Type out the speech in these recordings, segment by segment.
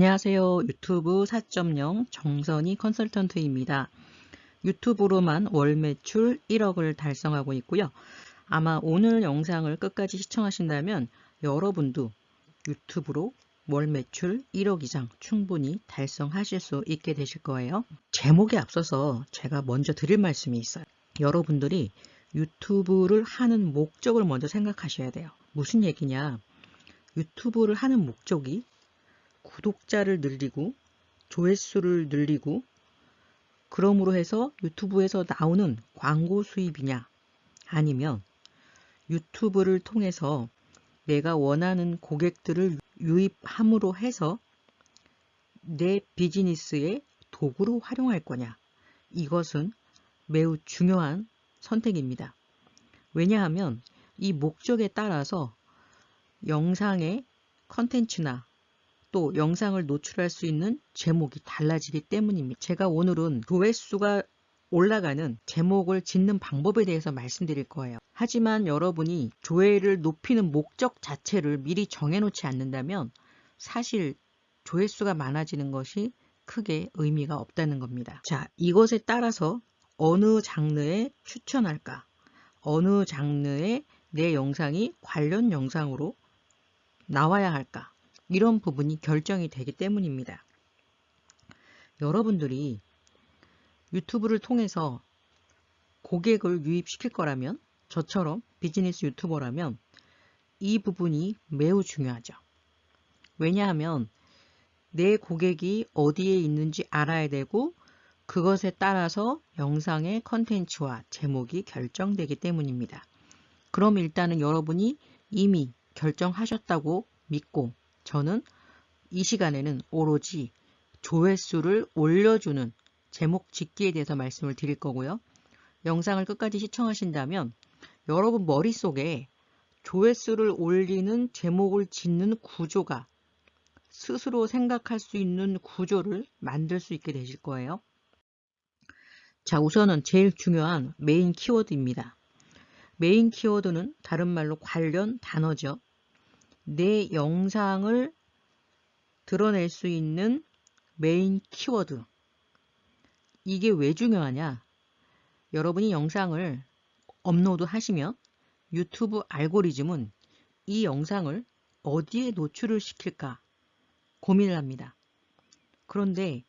안녕하세요. 유튜브 4.0 정선희 컨설턴트입니다. 유튜브로만 월 매출 1억을 달성하고 있고요. 아마 오늘 영상을 끝까지 시청하신다면 여러분도 유튜브로 월 매출 1억 이상 충분히 달성하실 수 있게 되실 거예요. 제목에 앞서서 제가 먼저 드릴 말씀이 있어요. 여러분들이 유튜브를 하는 목적을 먼저 생각하셔야 돼요. 무슨 얘기냐? 유튜브를 하는 목적이 구독자를 늘리고 조회수를 늘리고 그러므로 해서 유튜브에서 나오는 광고 수입이냐 아니면 유튜브를 통해서 내가 원하는 고객들을 유입함으로 해서 내 비즈니스의 도구로 활용할 거냐 이것은 매우 중요한 선택입니다. 왜냐하면 이 목적에 따라서 영상의 컨텐츠나 또 영상을 노출할 수 있는 제목이 달라지기 때문입니다. 제가 오늘은 조회수가 올라가는 제목을 짓는 방법에 대해서 말씀드릴 거예요. 하지만 여러분이 조회를 높이는 목적 자체를 미리 정해놓지 않는다면 사실 조회수가 많아지는 것이 크게 의미가 없다는 겁니다. 자, 이것에 따라서 어느 장르에 추천할까? 어느 장르에 내 영상이 관련 영상으로 나와야 할까? 이런 부분이 결정이 되기 때문입니다. 여러분들이 유튜브를 통해서 고객을 유입시킬 거라면 저처럼 비즈니스 유튜버라면 이 부분이 매우 중요하죠. 왜냐하면 내 고객이 어디에 있는지 알아야 되고 그것에 따라서 영상의 컨텐츠와 제목이 결정되기 때문입니다. 그럼 일단은 여러분이 이미 결정하셨다고 믿고 저는 이 시간에는 오로지 조회수를 올려주는 제목 짓기에 대해서 말씀을 드릴 거고요. 영상을 끝까지 시청하신다면 여러분 머릿속에 조회수를 올리는 제목을 짓는 구조가 스스로 생각할 수 있는 구조를 만들 수 있게 되실 거예요. 자 우선은 제일 중요한 메인 키워드입니다. 메인 키워드는 다른 말로 관련 단어죠. 내 영상을 드러낼 수 있는 메인 키워드. 이게 왜 중요하냐? 여러분이 영상을 업로드 하시면 유튜브 알고리즘은 이 영상을 어디에 노출을 시킬까 고민을 합니다. 그런데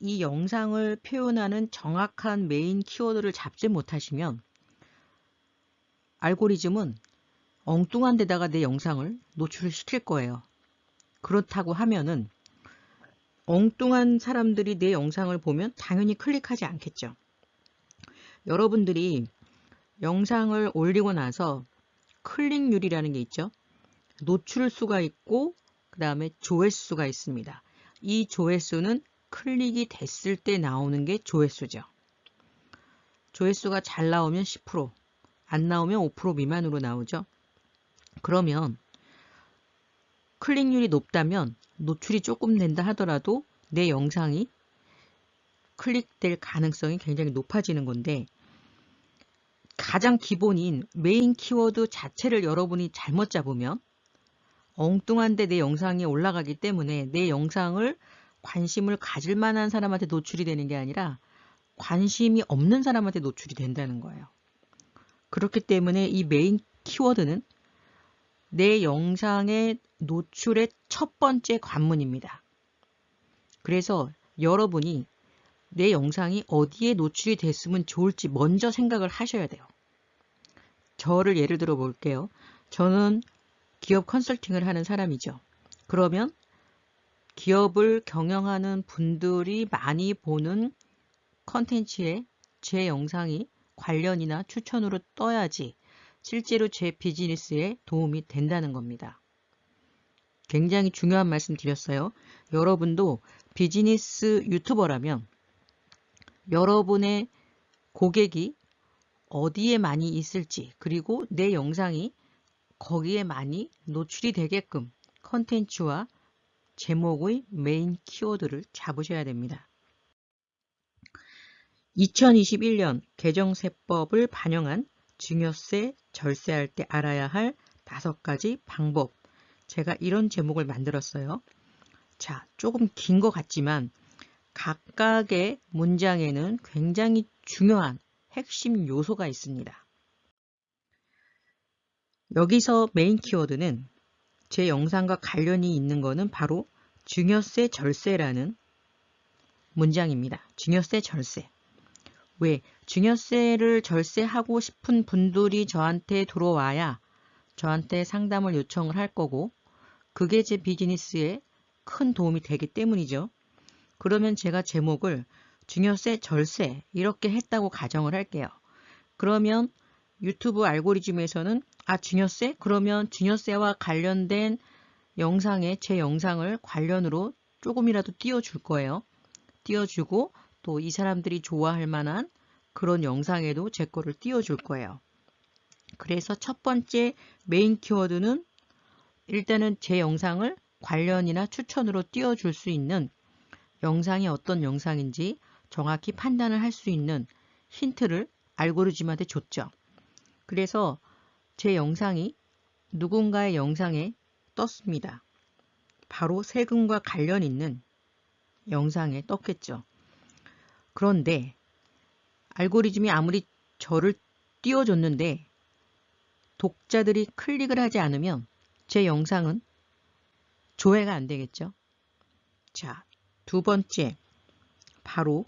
이 영상을 표현하는 정확한 메인 키워드를 잡지 못하시면 알고리즘은 엉뚱한 데다가 내 영상을 노출을 시킬 거예요. 그렇다고 하면은 엉뚱한 사람들이 내 영상을 보면 당연히 클릭하지 않겠죠. 여러분들이 영상을 올리고 나서 클릭률이라는 게 있죠. 노출수가 있고 그 다음에 조회수가 있습니다. 이 조회수는 클릭이 됐을 때 나오는 게 조회수죠. 조회수가 잘 나오면 10%, 안 나오면 5% 미만으로 나오죠. 그러면 클릭률이 높다면 노출이 조금 된다 하더라도 내 영상이 클릭될 가능성이 굉장히 높아지는 건데 가장 기본인 메인 키워드 자체를 여러분이 잘못 잡으면 엉뚱한데 내 영상이 올라가기 때문에 내 영상을 관심을 가질 만한 사람한테 노출이 되는 게 아니라 관심이 없는 사람한테 노출이 된다는 거예요. 그렇기 때문에 이 메인 키워드는 내 영상의 노출의 첫 번째 관문입니다. 그래서 여러분이 내 영상이 어디에 노출이 됐으면 좋을지 먼저 생각을 하셔야 돼요. 저를 예를 들어 볼게요. 저는 기업 컨설팅을 하는 사람이죠. 그러면 기업을 경영하는 분들이 많이 보는 컨텐츠에 제 영상이 관련이나 추천으로 떠야지 실제로 제 비즈니스에 도움이 된다는 겁니다. 굉장히 중요한 말씀 드렸어요. 여러분도 비즈니스 유튜버라면 여러분의 고객이 어디에 많이 있을지 그리고 내 영상이 거기에 많이 노출이 되게끔 컨텐츠와 제목의 메인 키워드를 잡으셔야 됩니다. 2021년 개정세법을 반영한 증여세 절세할 때 알아야 할 다섯 가지 방법. 제가 이런 제목을 만들었어요. 자, 조금 긴 것 같지만 각각의 문장에는 굉장히 중요한 핵심 요소가 있습니다. 여기서 메인 키워드는 제 영상과 관련이 있는 것은 바로 증여세 절세라는 문장입니다. 증여세 절세. 왜? 증여세를 절세하고 싶은 분들이 저한테 들어와야 저한테 상담을 요청을 할 거고 그게 제 비즈니스에 큰 도움이 되기 때문이죠. 그러면 제가 제목을 증여세 절세 이렇게 했다고 가정을 할게요. 그러면 유튜브 알고리즘에서는 아 증여세? 그러면 증여세와 관련된 영상에 제 영상을 관련으로 조금이라도 띄워줄 거예요. 띄워주고 또 이 사람들이 좋아할 만한 그런 영상에도 제 거를 띄워줄 거예요. 그래서 첫 번째 메인 키워드는 일단은 제 영상을 관련이나 추천으로 띄워줄 수 있는 영상이 어떤 영상인지 정확히 판단을 할 수 있는 힌트를 알고리즘한테 줬죠. 그래서 제 영상이 누군가의 영상에 떴습니다. 바로 세금과 관련 있는 영상에 떴겠죠. 그런데 알고리즘이 아무리 저를 띄워줬는데 독자들이 클릭을 하지 않으면 제 영상은 조회가 안 되겠죠. 자, 두 번째, 바로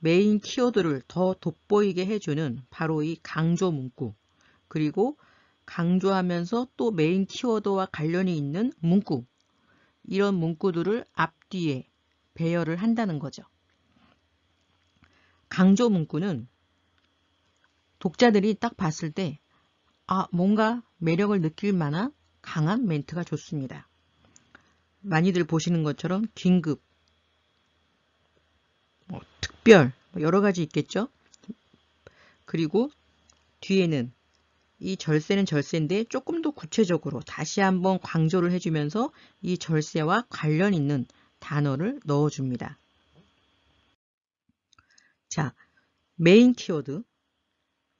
메인 키워드를 더 돋보이게 해주는 바로 이 강조 문구 그리고 강조하면서 또 메인 키워드와 관련이 있는 문구 이런 문구들을 앞뒤에 배열을 한다는 거죠. 강조 문구는 독자들이 딱 봤을 때 아, 뭔가 매력을 느낄 만한 강한 멘트가 좋습니다. 많이들 보시는 것처럼 긴급, 뭐, 특별, 뭐 여러 가지 있겠죠? 그리고 뒤에는 이 절세는 절세인데 조금 더 구체적으로 다시 한번 강조를 해주면서 이 절세와 관련 있는 단어를 넣어줍니다. 자, 메인 키워드,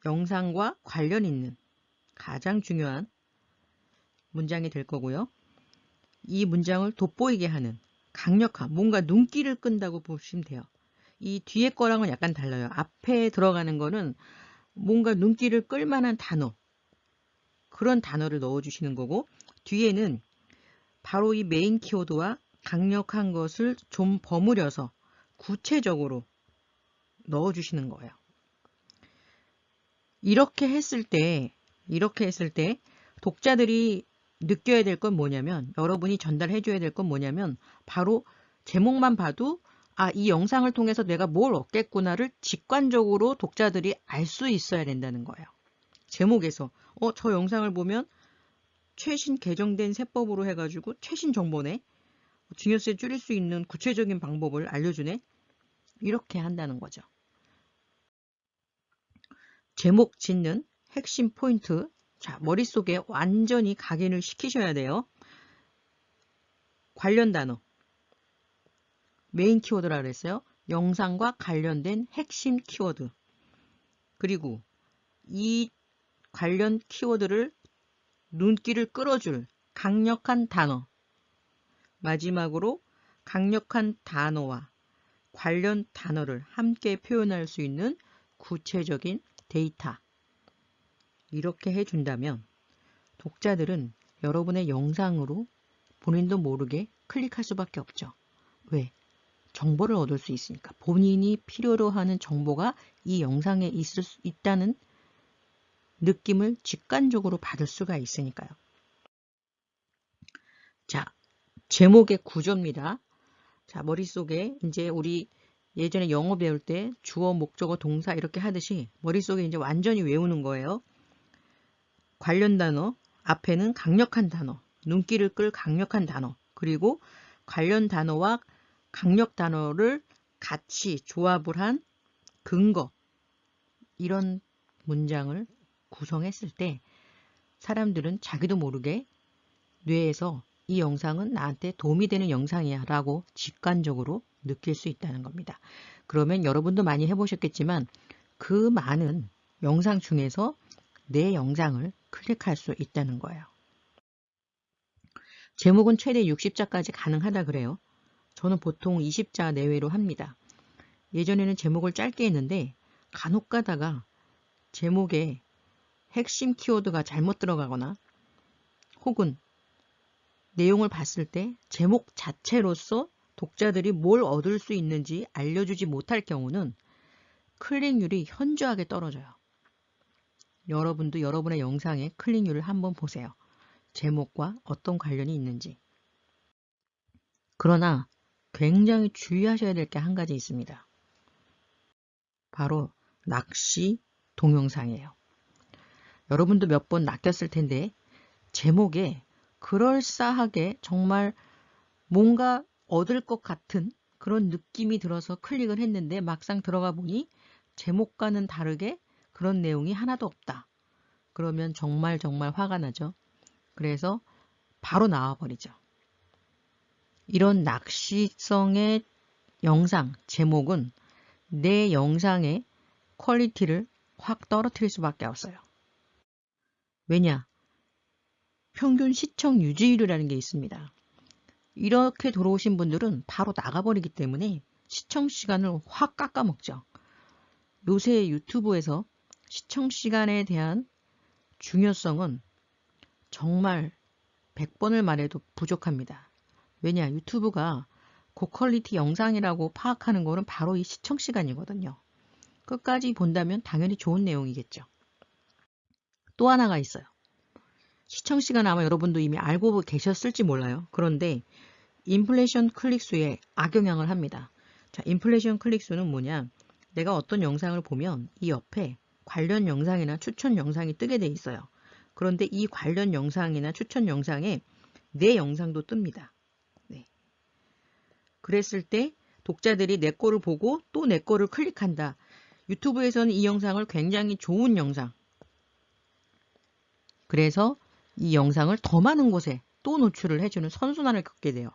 영상과 관련 있는 가장 중요한 문장이 될 거고요. 이 문장을 돋보이게 하는 강력한 뭔가 눈길을 끈다고 보시면 돼요. 이 뒤에 거랑은 약간 달라요. 앞에 들어가는 거는 뭔가 눈길을 끌만한 단어 그런 단어를 넣어주시는 거고 뒤에는 바로 이 메인 키워드와 강력한 것을 좀 버무려서 구체적으로 넣어주시는 거예요. 이렇게 했을 때 이렇게 했을 때 독자들이 느껴야 될 건 뭐냐면 여러분이 전달해 줘야 될 건 뭐냐면 바로 제목만 봐도 아, 이 영상을 통해서 내가 뭘 얻겠구나를 직관적으로 독자들이 알 수 있어야 된다는 거예요. 제목에서 어, 저 영상을 보면 최신 개정된 세법으로 해가지고 최신 정보네. 증여세 줄일 수 있는 구체적인 방법을 알려주네. 이렇게 한다는 거죠. 제목 짓는 핵심 포인트. 자, 머릿속에 완전히 각인을 시키셔야 돼요. 관련 단어. 메인 키워드라 그랬어요. 영상과 관련된 핵심 키워드. 그리고 이 관련 키워드를 눈길을 끌어줄 강력한 단어. 마지막으로 강력한 단어와 관련 단어를 함께 표현할 수 있는 구체적인 데이터. 이렇게 해준다면 독자들은 여러분의 영상으로 본인도 모르게 클릭할 수밖에 없죠. 왜? 정보를 얻을 수 있으니까. 본인이 필요로 하는 정보가 이 영상에 있을 수 있다는 느낌을 직관적으로 받을 수가 있으니까요. 자, 제목의 구조입니다. 자, 머릿속에 이제 우리 예전에 영어 배울 때 주어, 목적어, 동사 이렇게 하듯이 머릿속에 이제 완전히 외우는 거예요. 관련 단어, 앞에는 강력한 단어, 눈길을 끌 강력한 단어, 그리고 관련 단어와 강력 단어를 같이 조합을 한 근거, 이런 문장을 구성했을 때 사람들은 자기도 모르게 뇌에서 이 영상은 나한테 도움이 되는 영상이야 라고 직관적으로 느낄 수 있다는 겁니다. 그러면 여러분도 많이 해보셨겠지만 그 많은 영상 중에서 내 영상을 클릭할 수 있다는 거예요. 제목은 최대 60자까지 가능하다 그래요. 저는 보통 20자 내외로 합니다. 예전에는 제목을 짧게 했는데 간혹 가다가 제목에 핵심 키워드가 잘못 들어가거나 혹은 내용을 봤을 때 제목 자체로서 독자들이 뭘 얻을 수 있는지 알려주지 못할 경우는 클릭률이 현저하게 떨어져요. 여러분도 여러분의 영상의 클릭률을 한번 보세요. 제목과 어떤 관련이 있는지. 그러나 굉장히 주의하셔야 될 게 한 가지 있습니다. 바로 낚시 동영상이에요. 여러분도 몇 번 낚였을 텐데 제목에 그럴싸하게 정말 뭔가 얻을 것 같은 그런 느낌이 들어서 클릭을 했는데 막상 들어가 보니 제목과는 다르게 그런 내용이 하나도 없다. 그러면 정말 정말 화가 나죠. 그래서 바로 나와버리죠. 이런 낚시성의 영상 제목은 내 영상의 퀄리티를 확 떨어뜨릴 수밖에 없어요. 왜냐? 평균 시청 유지율이라는 게 있습니다. 이렇게 들어오신 분들은 바로 나가버리기 때문에 시청 시간을 확 깎아먹죠. 요새 유튜브에서 시청 시간에 대한 중요성은 정말 100번을 말해도 부족합니다. 왜냐 유튜브가 고퀄리티 영상이라고 파악하는 거는 바로 이 시청 시간이거든요. 끝까지 본다면 당연히 좋은 내용이겠죠. 또 하나가 있어요. 시청 시간 아마 여러분도 이미 알고 계셨을지 몰라요. 그런데 인플레이션 클릭수에 악영향을 합니다. 자, 인플레이션 클릭수는 뭐냐? 내가 어떤 영상을 보면 이 옆에 관련 영상이나 추천 영상이 뜨게 돼 있어요. 그런데 이 관련 영상이나 추천 영상에 내 영상도 뜹니다. 네. 그랬을 때 독자들이 내 거를 보고 또 내 거를 클릭한다. 유튜브에서는 이 영상을 굉장히 좋은 영상. 그래서 이 영상을 더 많은 곳에 또 노출을 해주는 선순환을 겪게 돼요.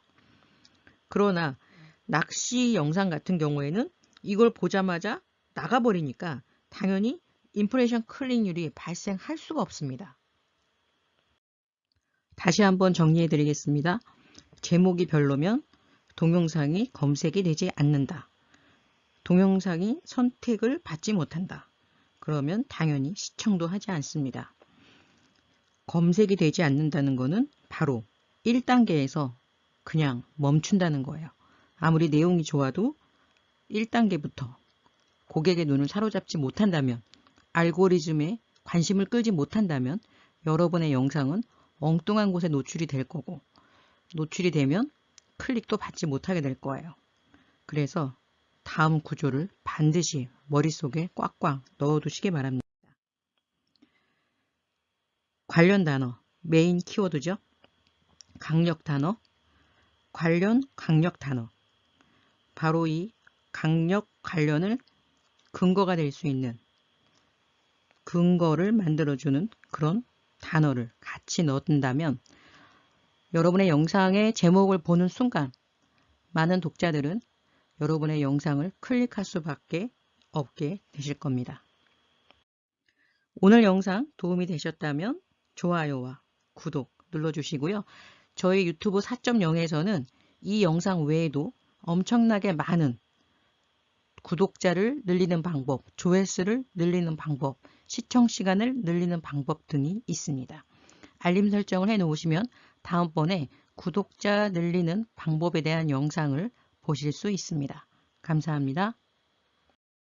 그러나 낚시 영상 같은 경우에는 이걸 보자마자 나가버리니까 당연히 인프레이션 클릭률이 발생할 수가 없습니다. 다시 한번 정리해 드리겠습니다. 제목이 별로면 동영상이 검색이 되지 않는다. 동영상이 선택을 받지 못한다. 그러면 당연히 시청도 하지 않습니다. 검색이 되지 않는다는 것은 바로 1단계에서 그냥 멈춘다는 거예요. 아무리 내용이 좋아도 1단계부터 고객의 눈을 사로잡지 못한다면 알고리즘에 관심을 끌지 못한다면 여러분의 영상은 엉뚱한 곳에 노출이 될 거고 노출이 되면 클릭도 받지 못하게 될 거예요. 그래서 다음 구조를 반드시 머릿속에 꽉꽉 넣어두시기 바랍니다. 관련 단어, 메인 키워드죠. 강력 단어, 관련 강력 단어. 바로 이 강력 관련을 근거가 될 수 있는 근거를 만들어주는 그런 단어를 같이 넣는다면 여러분의 영상의 제목을 보는 순간 많은 독자들은 여러분의 영상을 클릭할 수밖에 없게 되실 겁니다. 오늘 영상 도움이 되셨다면 좋아요와 구독 눌러주시고요. 저희 유튜브 4.0에서는 이 영상 외에도 엄청나게 많은 구독자를 늘리는 방법, 조회수를 늘리는 방법, 시청 시간을 늘리는 방법 등이 있습니다. 알림 설정을 해 놓으시면 다음번에 구독자 늘리는 방법에 대한 영상을 보실 수 있습니다. 감사합니다.